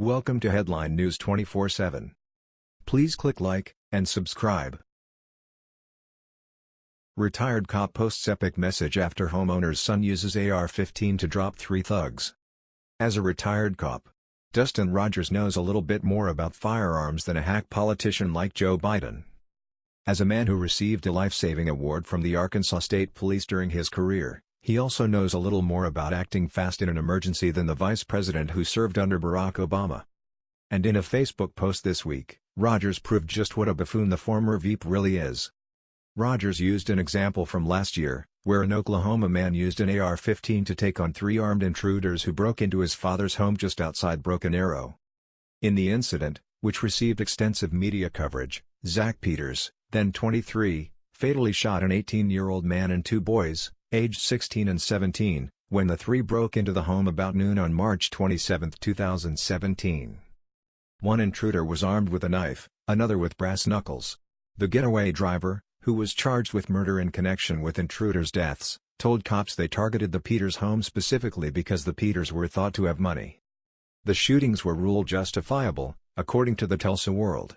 Welcome to Headline News 24/7. Please click like and subscribe. Retired cop posts epic message after homeowner's son uses AR-15 to drop three thugs. As a retired cop, Dustin Rogers knows a little bit more about firearms than a hack politician like Joe Biden. As a man who received a life-saving award from the Arkansas State Police during his career, he also knows a little more about acting fast in an emergency than the vice president who served under Barack Obama. And in a Facebook post this week, Rogers proved just what a buffoon the former Veep really is. Rogers used an example from last year, where an Oklahoma man used an AR-15 to take on three armed intruders who broke into his father's home just outside Broken Arrow. In the incident, which received extensive media coverage, Zach Peters, then 23, fatally shot an 18-year-old man and two boys, aged 16 and 17, when the three broke into the home about noon on March 27, 2017. One intruder was armed with a knife, another with brass knuckles. The getaway driver, who was charged with murder in connection with intruders' deaths, told cops they targeted the Peters home specifically because the Peters were thought to have money. The shootings were ruled justifiable, according to the Tulsa World.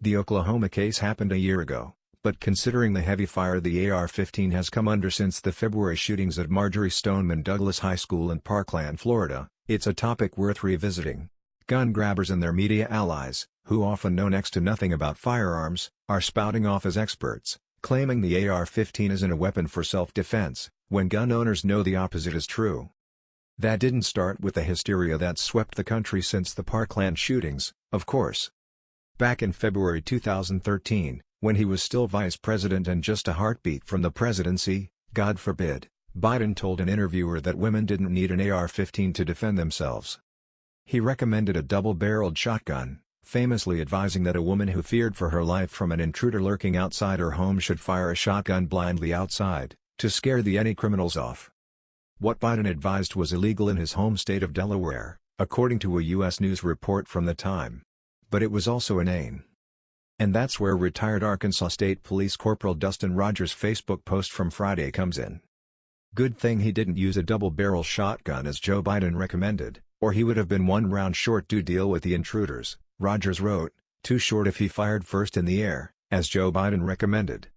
The Oklahoma case happened a year ago, but considering the heavy fire the AR-15 has come under since the February shootings at Marjory Stoneman Douglas High School in Parkland, Florida, it's a topic worth revisiting. Gun grabbers and their media allies, who often know next to nothing about firearms, are spouting off as experts, claiming the AR-15 isn't a weapon for self-defense, when gun owners know the opposite is true. That didn't start with the hysteria that swept the country since the Parkland shootings, of course. Back in February 2013, when he was still vice president and just a heartbeat from the presidency, God forbid, Biden told an interviewer that women didn't need an AR-15 to defend themselves. He recommended a double-barreled shotgun, famously advising that a woman who feared for her life from an intruder lurking outside her home should fire a shotgun blindly outside, to scare the any criminals off. What Biden advised was illegal in his home state of Delaware, according to a U.S. News report from the time. But it was also inane. And that's where retired Arkansas State Police Corporal Dustin Rogers' Facebook post from Friday comes in. Good thing he didn't use a double-barrel shotgun as Joe Biden recommended, or he would have been one round short to deal with the intruders, Rogers wrote, too short if he fired first in the air, as Joe Biden recommended.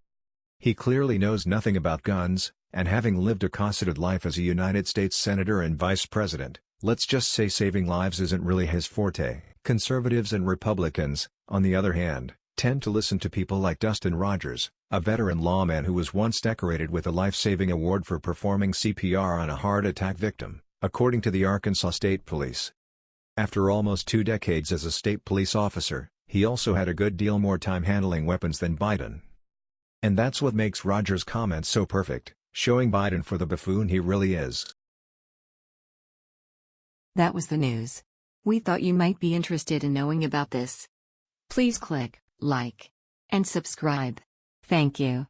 He clearly knows nothing about guns, and having lived a cosseted life as a United States Senator and Vice President, let's just say saving lives isn't really his forte. Conservatives and Republicans, on the other hand, tend to listen to people like Dustin Rogers, a veteran lawman who was once decorated with a life-saving award for performing CPR on a heart attack victim, according to the Arkansas State Police. After almost two decades as a state police officer, he also had a good deal more time handling weapons than Biden. And that's what makes Rogers' comments so perfect, showing Biden for the buffoon he really is. That was the news. We thought you might be interested in knowing about this. Please click like, and subscribe. Thank you.